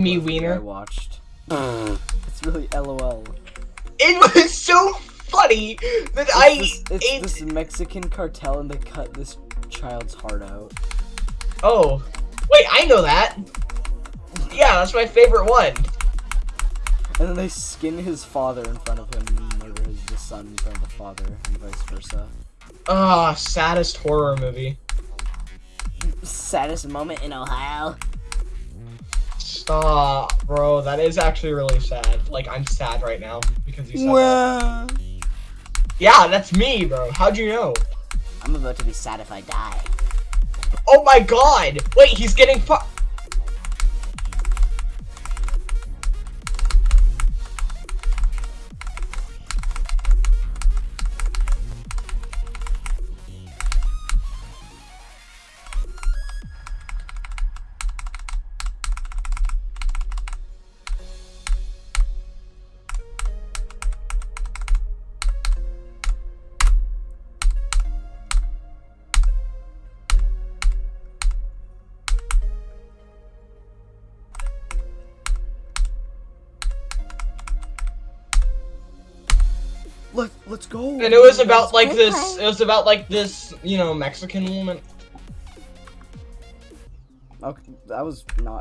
Me what movie I watched. it's really LOL. It was so funny that It's, I this, it's ate. this Mexican cartel and they cut this child's heart out. Oh, wait, I know that. Yeah, that's my favorite one. And then they skin his father in front of him and murder his the son in front of the father and vice versa. Ah, saddest horror movie. Saddest moment in Ohio. Stop, bro. That is actually really sad. Like, I'm sad right now because you said that. Well, Yeah, that's me, bro. How'd you know? I'm about to be sad if I die. Oh my god! Wait, he's getting fu- Let Let's go. And it was about like this. It was about like this, you know, Mexican woman. Okay, that was not